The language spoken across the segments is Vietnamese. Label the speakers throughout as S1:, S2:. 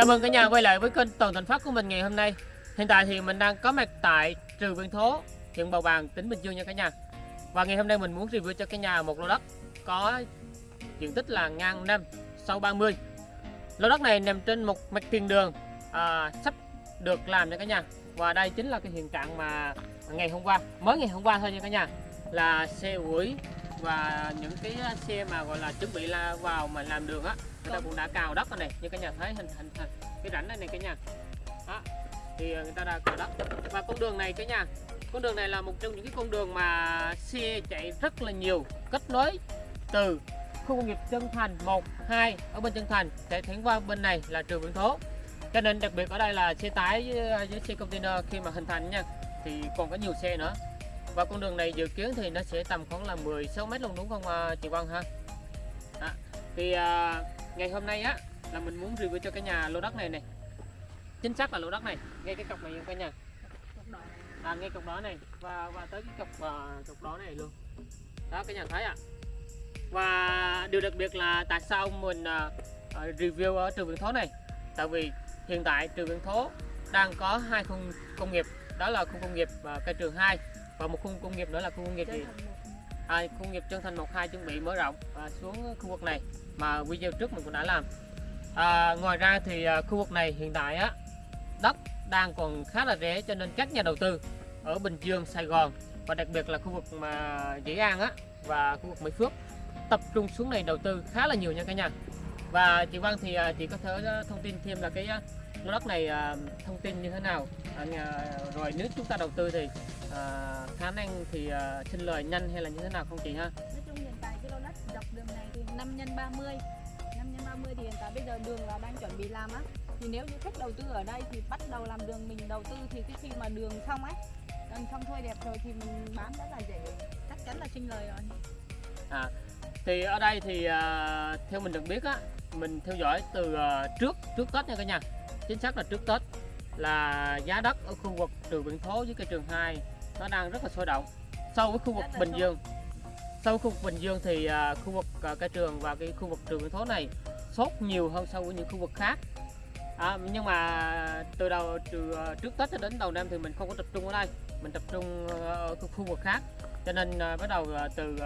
S1: Chào mừng cả nhà quay lại với kênh Toàn Thành Phát của mình ngày hôm nay. Hiện tại thì mình đang có mặt tại Trừ Viên Thố, huyện Bầu Bàng, tỉnh Bình Dương nha cả nhà. Và ngày hôm nay mình muốn review cho cả nhà một lô đất có diện tích là ngang 5 sâu 30. Lô đất này nằm trên một mặt tiền đường à, sắp được làm nha cả nhà. Và đây chính là cái hiện trạng mà ngày hôm qua, mới ngày hôm qua thôi nha cả nhà là xe ủi và những cái xe mà gọi là chuẩn bị là vào mà làm đường á người ta cũng đã cào đất rồi này như cả nhà thấy hình hình, hình cái rãnh này này cả nhà. Đó thì người ta đã cào đất. Và con đường này cả nhà con đường này là một trong những cái con đường mà xe chạy rất là nhiều kết nối từ khu công nghiệp Chân Thành 1, 2 ở bên Chân Thành sẽ thẳng qua bên này là trường Vĩnh Thố. Cho nên đặc biệt ở đây là xe tải với, với xe container khi mà hình thành nha thì còn có nhiều xe nữa và con đường này dự kiến thì nó sẽ tầm khoảng là 16 mét luôn đúng không à, chị Vân ha? À, thì à, ngày hôm nay á là mình muốn review cho cái nhà lô đất này này. Chính xác là lô đất này ngay cái cọc này nha cả nhà. À, ngay cọc đó này và và tới cái cọc uh, cọc đó này luôn. Đó cái nhà thấy ạ. À. và điều đặc biệt là tại sao mình uh, review ở trường Vĩnh Thố này? Tại vì hiện tại trường Vĩnh Thố đang có hai khu công nghiệp đó là khu công nghiệp uh, cây trường 2 và một khu công nghiệp nữa là khu công nghiệp gì? À, khu công nghiệp Trân Thành 12 chuẩn bị mở rộng à, xuống khu vực này mà video trước mình cũng đã làm. À, ngoài ra thì à, khu vực này hiện tại á đất đang còn khá là rẻ cho nên các nhà đầu tư ở Bình Dương Sài Gòn và đặc biệt là khu vực mà Dĩ An á và khu vực Mỹ Phước tập trung xuống này đầu tư khá là nhiều nha cả nhà và chị Văn thì à, chị có thể à, thông tin thêm là cái à, lô đất này thông tin như thế nào? Rồi nếu chúng ta đầu tư thì khả năng thì sinh lời nhanh hay là như thế nào không chị ha?
S2: Nói chung hiện tại cái lô đất dọc đường này thì 5 nhân 30 5 nhân 30 thì hiện tại bây giờ đường là đang chuẩn bị làm á. Thì nếu như khách đầu tư ở đây thì bắt đầu làm đường mình đầu tư thì cái khi mà đường xong ấy đường xong thôi đẹp rồi thì mình bán rất là dễ. Chắc chắn là sinh lời rồi.
S1: À thì ở đây thì à, theo mình được biết á mình theo dõi từ à, trước trước Tết nha cả nhà. Chính xác là trước Tết là giá đất ở khu vực trường Vĩnh Thố với cây trường 2 nó đang rất là sôi động. So với khu vực Bình Dương sau khu vực Bình Dương thì à, khu vực à, cây trường và cái khu vực trường Vĩnh Thố này sốt nhiều hơn so với những khu vực khác. À, nhưng mà từ đầu từ trước Tết cho đến đầu năm thì mình không có tập trung ở đây. Mình tập trung ở khu vực khác. Cho nên bắt đầu từ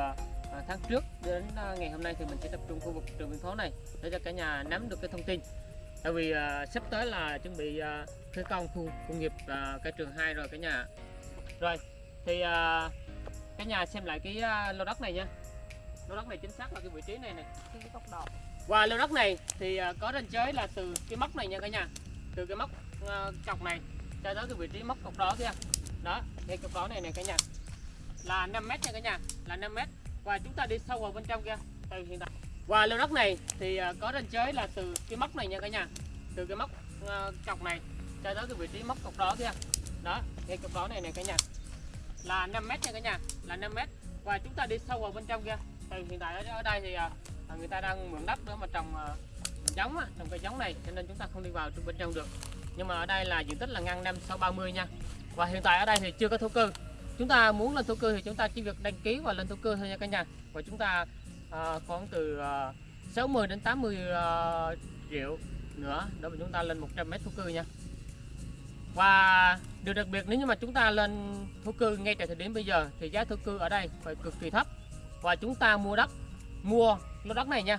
S1: tháng trước đến à, ngày hôm nay thì mình sẽ tập trung khu vực trường Vĩnh Thố này để cho cả nhà nắm được cái thông tin. Tại vì uh, sắp tới là chuẩn bị uh, thi công khu công nghiệp uh, cái trường 2 rồi cả nhà. Rồi thì uh, cả nhà xem lại cái uh, lô đất này nha. Lô đất này chính xác là cái vị trí này này.
S2: Cái góc đỏ
S1: và lô đất này thì uh, có ranh giới là từ cái móc này nha cả nhà. Từ cái móc uh, cọc này cho tới cái vị trí móc cọc đó kia. Đó cái cọc đó này này cả nhà. Là 5 mét nha cả nhà là 5 mét và chúng ta đi sâu vào bên trong kia. Từ hiện tại và lô đất này thì à, có ranh giới là từ cái móc này nha cả nhà. Từ cái móc uh, cọc này cho tới cái vị trí móc cọc đó kia. Đó cái cọc đó này này cả nhà. Là 5 mét nha cả nhà là 5 mét. Và chúng ta đi sâu vào bên trong kia. Từ hiện tại ở, đây thì uh, người ta đang mượn đất để mà trồng uh, giống trồng cây giống này cho nên chúng ta không đi vào bên trong được. Nhưng mà ở đây là diện tích là ngăn năm sau 30 nha. Và hiện tại ở đây thì chưa có thổ cư chúng ta muốn lên thổ cư thì chúng ta chỉ việc đăng ký và lên thổ cư thôi nha cả nhà. Và chúng ta à, khoảng từ à, 60 đến 80 à, triệu nữa để mà chúng ta lên 100 mét thổ cư nha. Và điều đặc biệt nếu như mà chúng ta lên thổ cư ngay tại thời điểm bây giờ thì giá thổ cư ở đây phải cực kỳ thấp. Và chúng ta mua đất mua lô đất này nha.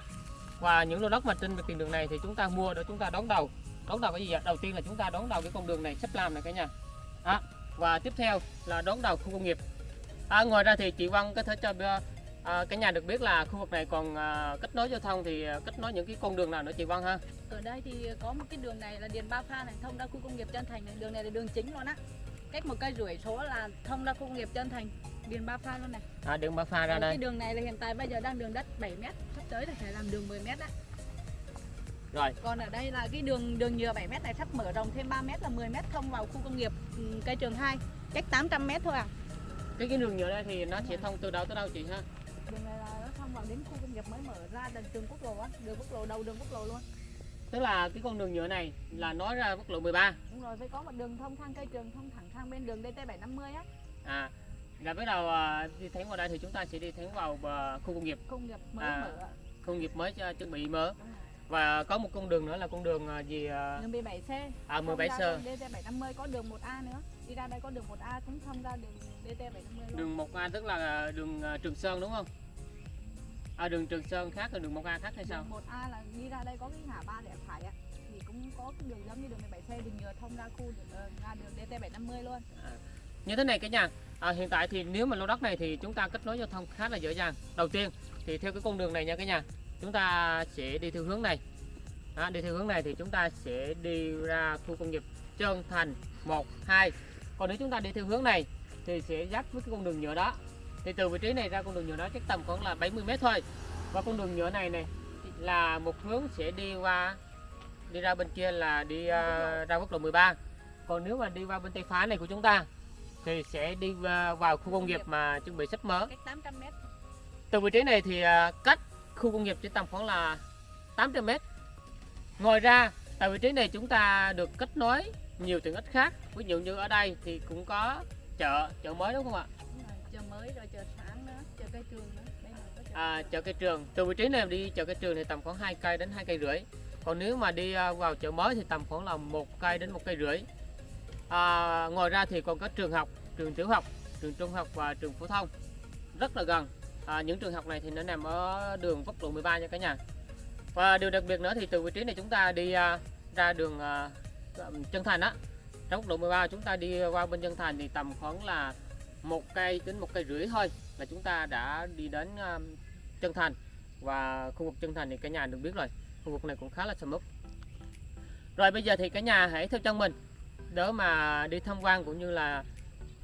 S1: Và những lô đất mà trên tiền đường này thì chúng ta mua để chúng ta đón đầu. Đón đầu cái gì vậy đầu tiên là chúng ta đón đầu cái con đường này sắp làm này cả nhà. Đó và tiếp theo là đón đầu khu công nghiệp à, ngoài ra thì chị Văn có thể cho À, cái nhà được biết là khu vực này còn à, kết nối giao thông thì à, kết nối những cái con đường nào nữa chị Văn ha?
S2: Ở đây thì có một cái đường này là Điền Ba Pha này thông ra khu công nghiệp Trân Thành này, đường này là đường chính luôn á. Cách một cây rưỡi số là thông ra khu công nghiệp Trân Thành, Điền Ba Pha luôn này.
S1: À đường Ba Pha ra đây.
S2: Cái đường này là hiện tại bây giờ đang đường đất 7 m, sắp tới là phải làm đường 10 m á.
S1: Rồi.
S2: Còn ở đây là cái đường đường nhựa 7 m này sắp mở rộng thêm 3 m là 10 m thông vào khu công nghiệp ừ, cây trường 2, cách 800 m thôi à.
S1: Cái cái đường nhựa đây thì nó sẽ thông từ đâu tới đâu chị ha?
S2: đường này là nó thông vào đến khu công nghiệp mới mở ra đường quốc lộ á đường quốc lộ đầu đường quốc lộ luôn.
S1: Tức là cái con đường nhựa này là nói ra quốc lộ 13
S2: đúng rồi phải có một đường thông thang cây trường thông thẳng sang bên đường DT 750 á.
S1: À là bắt đầu à, đi thẳng vào đây thì chúng ta sẽ đi thẳng vào à, khu công nghiệp.
S2: Công nghiệp mới
S1: À,
S2: mở
S1: công nghiệp mới cho chuẩn bị mở và có một con đường nữa là con đường à, gì à,
S2: đường 17C
S1: à,
S2: Thông
S1: 17
S2: ra
S1: sơ
S2: đường DT750 có đường 1A nữa. Đi ra đây có đường 1A cũng thông ra đường DT750 luôn.
S1: Đường 1A tức là đường à, Trường Sơn đúng không? À, đường Trường Sơn khác là đường 1A khác hay sao?
S2: Đường 1A là đi ra đây có cái ngã ba rẽ phải á. Thì cũng có cái đường giống như đường 17C đường nhựa thông ra khu ờ, ra đường DT750 luôn.
S1: Như thế này cả nhà. À, hiện tại thì nếu mà lô đất này thì chúng ta kết nối giao thông khá là dễ dàng. Đầu tiên thì theo cái con đường này nha cả nhà chúng ta sẽ đi theo hướng này. À, đi theo hướng này thì chúng ta sẽ đi ra khu công nghiệp Trơn Thành 1 2 còn nếu chúng ta đi theo hướng này thì sẽ dắt với cái con đường nhựa đó. Thì từ vị trí này ra con đường nhựa đó chắc tầm khoảng là 70 mét thôi. Và con đường nhựa này này là một hướng sẽ đi qua đi ra bên kia là đi à, ra quốc lộ 13 còn nếu mà đi qua bên tay phải này của chúng ta thì sẽ đi vào vào khu công nghiệp mà chuẩn bị sắp mở.
S2: Cách 800 mét.
S1: Từ vị trí này thì à, cách khu công nghiệp chỉ tầm khoảng là 800 mét. Ngoài ra tại vị trí này chúng ta được kết nối nhiều tiện ích khác. Ví dụ như ở đây thì cũng có chợ chợ mới đúng không ạ?
S2: Đúng rồi, chợ mới rồi chợ sáng nữa chợ cây trường nữa chợ
S1: à, chợ cây trường. Từ vị trí này đi chợ cây trường thì tầm khoảng 2 cây đến 2 cây rưỡi. Còn nếu mà đi à, vào chợ mới thì tầm khoảng là một cây đến một cây rưỡi. À, ngoài ra thì còn có trường học trường tiểu học trường trung học và trường phổ thông. Rất là gần à, những trường học này thì nó nằm ở đường quốc lộ 13 nha cả nhà. Và điều đặc biệt nữa thì từ vị trí này chúng ta đi à, ra đường à, chân thành á ra quốc lộ 13 chúng ta đi qua bên chân thành thì tầm khoảng là một cây đến một cây rưỡi thôi là chúng ta đã đi đến à, chân thành. Và khu vực chân thành thì cả nhà được biết rồi khu vực này cũng khá là sầm uất. Rồi bây giờ thì cả nhà hãy theo chân mình đỡ mà đi tham quan cũng như là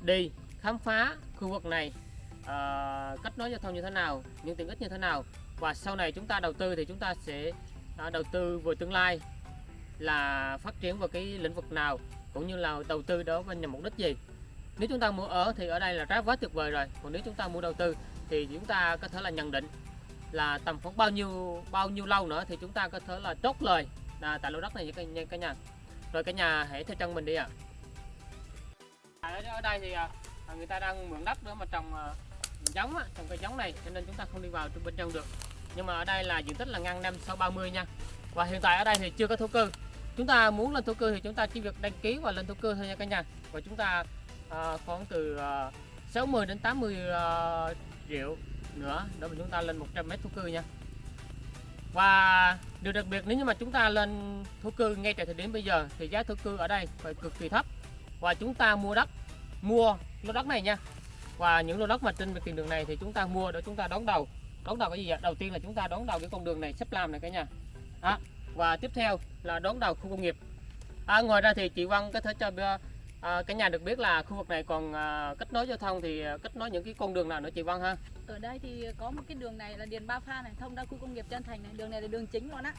S1: đi khám phá khu vực này ờ, kết nối giao thông như thế nào những tiện ích như thế nào? Và sau này chúng ta đầu tư thì chúng ta sẽ ờ, đầu tư về tương lai là phát triển vào cái lĩnh vực nào cũng như là đầu tư đó với nhằm mục đích gì? Nếu chúng ta mua ở thì ở đây là rất quá tuyệt vời rồi còn nếu chúng ta mua đầu tư thì chúng ta có thể là nhận định là tầm khoảng bao nhiêu bao nhiêu lâu nữa thì chúng ta có thể là chốt lời. Là tại lô đất này nha cả- cả nhà. Rồi cả nhà hãy theo chân mình đi ạ. Ở, ở đây thì à, người ta đang mượn đất để mà trồng à, giống á, trồng cây giống này cho nên chúng ta không đi vào bên trong được. Nhưng mà ở đây là diện tích là ngăn năm sau 30 nha. Và hiện tại ở đây thì chưa có thổ cư. Chúng ta muốn lên thổ cư thì chúng ta chỉ việc đăng ký và lên thổ cư thôi nha cả nhà. Và chúng ta à, khoảng từ ờ, à, 60 đến 80 à, ờ, triệu nữa để mà chúng ta lên 100 mét thổ cư nha. Và điều đặc biệt nếu như mà chúng ta lên thổ cư ngay tại thời điểm bây giờ thì giá thổ cư ở đây phải cực kỳ thấp. Và chúng ta mua đất mua lô đất này nha và những lô đất mà trên tiền đường này thì chúng ta mua để chúng ta đón đầu. Đón đầu cái gì vậy đầu tiên là chúng ta đón đầu cái con đường này sắp làm này cả nhà. À, và tiếp theo là đón đầu khu công nghiệp. À, ngoài ra thì chị Văn có thể cho à, cả nhà được biết là khu vực này còn à, kết nối giao thông thì à, kết nối những cái con đường nào nữa chị Văn ha?
S2: Ở đây thì có một cái đường này là điền ba pha này thông ra khu công nghiệp chân thành này. Đường này là đường chính luôn á.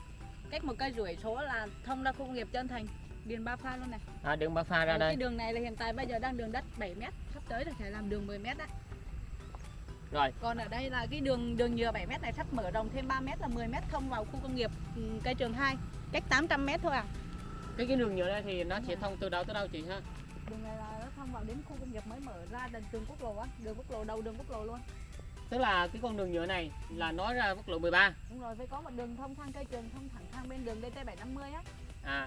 S2: Cách một cây rưỡi số là thông ra khu công nghiệp chân thành điền ba pha luôn này.
S1: À, đường ba pha ra
S2: Còn
S1: đây.
S2: cái đường này là hiện tại bây giờ đang đường đất 7 mét sắp tới là phải làm đường 10 mét á.
S1: Rồi.
S2: Còn ở đây là cái đường đường nhựa 7 mét này sắp mở rộng thêm 3 mét là 10 mét thông vào khu công nghiệp ừ, cây trường 2 cách 800 mét thôi à.
S1: Cái cái đường nhựa đây thì nó sẽ thông từ đâu tới đâu chị ha?
S2: Đường này là nó thông vào đến khu công nghiệp mới mở ra đền đường quốc lộ á đường quốc lộ đầu đường quốc lộ luôn.
S1: Tức là cái con đường nhựa này là nói ra quốc lộ 13
S2: đúng rồi phải có một đường thông sang cây trường thông thẳng sang bên đường DT750 á.
S1: À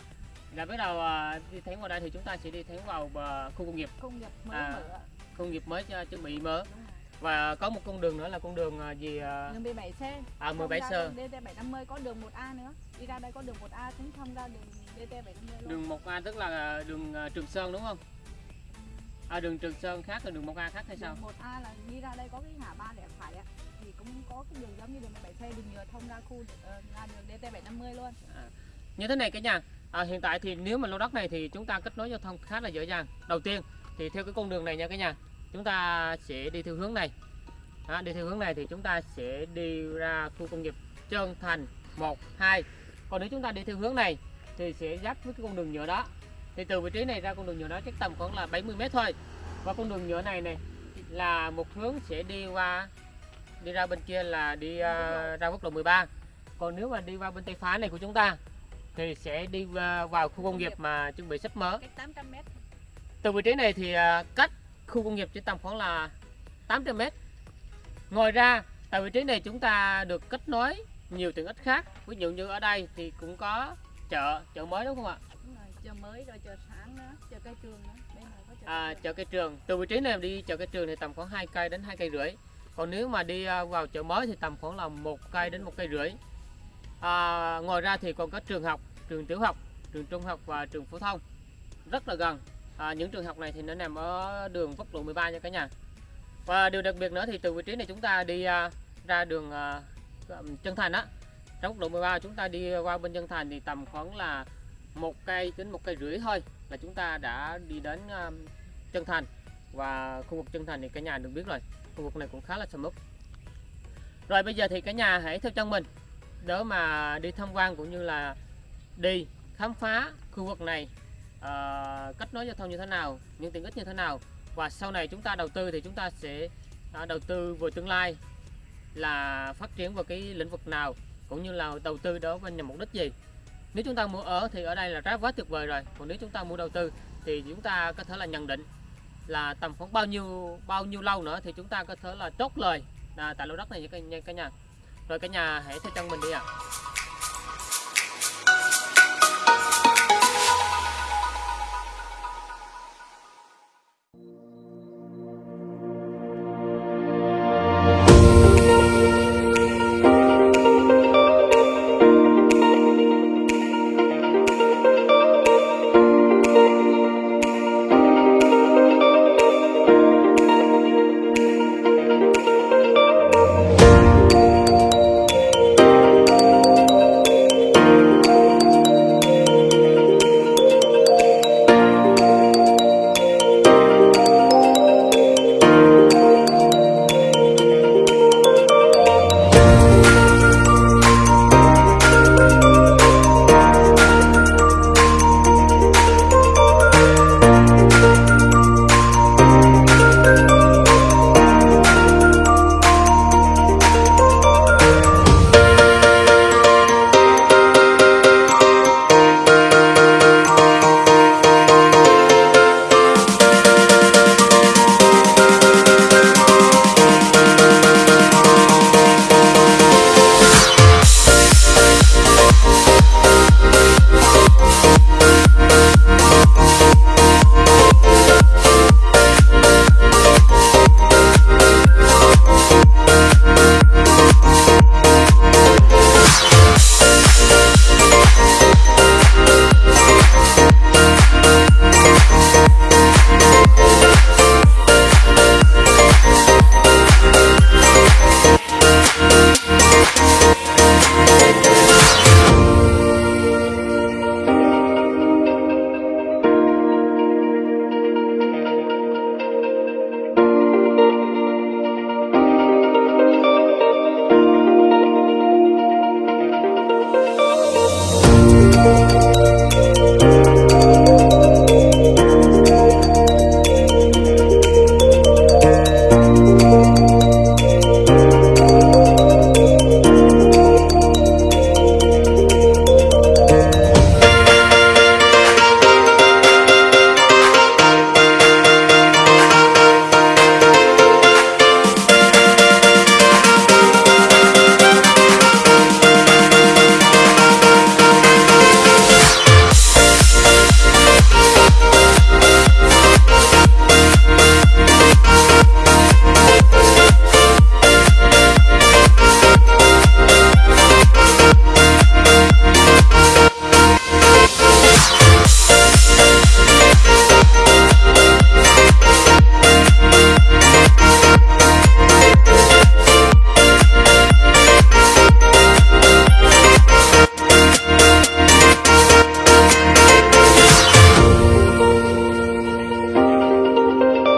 S1: là bắt đầu à, đi thẳng vào đây thì chúng ta sẽ đi thẳng vào à, khu công nghiệp.
S2: Công nghiệp mới
S1: À.
S2: mở
S1: công nghiệp mới cho chuẩn bị mở và có một con đường nữa là con đường à, gì à,
S2: đường 17C
S1: à,
S2: thông
S1: 17
S2: ra
S1: sơ
S2: đường DT750 có đường 1A nữa. Đi ra đây có đường 1A cũng thông ra đường DT750 luôn.
S1: Đường 1A tức là đường à, Trường Sơn đúng không? À, đường Trường Sơn khác là đường 1A khác hay sao?
S2: Đường 1A là đi ra đây có cái ngã ba rẽ phải á thì cũng có cái đường giống như đường 17C đường nhựa thông ra khu ờ, ra đường DT750 luôn.
S1: Như thế này cả nhà à, hiện tại thì nếu mà lô đất này thì chúng ta kết nối giao thông khá là dễ dàng. Đầu tiên thì theo cái con đường này nha cả nhà chúng ta sẽ đi theo hướng này. À, đi theo hướng này thì chúng ta sẽ đi ra khu công nghiệp Trơn Thành 1 2 còn nếu chúng ta đi theo hướng này thì sẽ dắt với cái con đường nhựa đó. Thì từ vị trí này ra con đường nhựa đó chắc tầm khoảng là 70 mét thôi. Và con đường nhựa này này là một hướng sẽ đi qua đi ra bên kia là đi uh, ra quốc lộ 13 còn nếu mà đi qua bên tay phải này của chúng ta thì sẽ đi à, vào khu công nghiệp mà chuẩn bị sắp mở.
S2: Cách 800 mét.
S1: Từ vị trí này thì à, cách khu công nghiệp chỉ tầm khoảng là 800 mét. Ngoài ra tại vị trí này chúng ta được kết nối nhiều tiện ích khác. Ví dụ như ở đây thì cũng có chợ chợ mới đúng không ạ?
S2: Đúng rồi, chợ mới rồi chợ sáng nữa chợ cây trường nữa. Bên này có chợ
S1: à, chợ cây trường. Từ vị trí này đi chợ cây trường thì tầm khoảng 2 cây đến 2 cây rưỡi. Còn nếu mà đi à, vào chợ mới thì tầm khoảng là một cây đến một cây rưỡi à, ngoài ra thì còn có trường học trường tiểu học trường trung học và trường phổ thông. Rất là gần. À, những trường học này thì nó nằm ở đường quốc lộ 13 nha cả nhà. Và điều đặc biệt nữa thì từ vị trí này chúng ta đi à, ra đường à, chân thành á. Trong quốc lộ 13 chúng ta đi qua bên chân thành thì tầm khoảng là một cây đến một cây rưỡi thôi là chúng ta đã đi đến à, chân thành. Và khu vực chân thành thì cả nhà được biết rồi. Khu vực này cũng khá là sầm uất. Rồi bây giờ thì cả nhà hãy theo chân mình đỡ mà đi tham quan cũng như là đi khám phá khu vực này à, kết nối giao thông như thế nào những tiện ích như thế nào. Và sau này chúng ta đầu tư thì chúng ta sẽ à, đầu tư về tương lai là phát triển vào cái lĩnh vực nào cũng như là đầu tư đó với nhằm mục đích gì. Nếu chúng ta mua ở thì ở đây là rất quá tuyệt vời rồi còn nếu chúng ta mua đầu tư thì chúng ta có thể là nhận định là tầm khoảng bao nhiêu bao nhiêu lâu nữa thì chúng ta có thể là chốt lời à, tại lô đất này nha cả, nha cả nhà rồi cả nhà hãy theo chân mình đi ạ.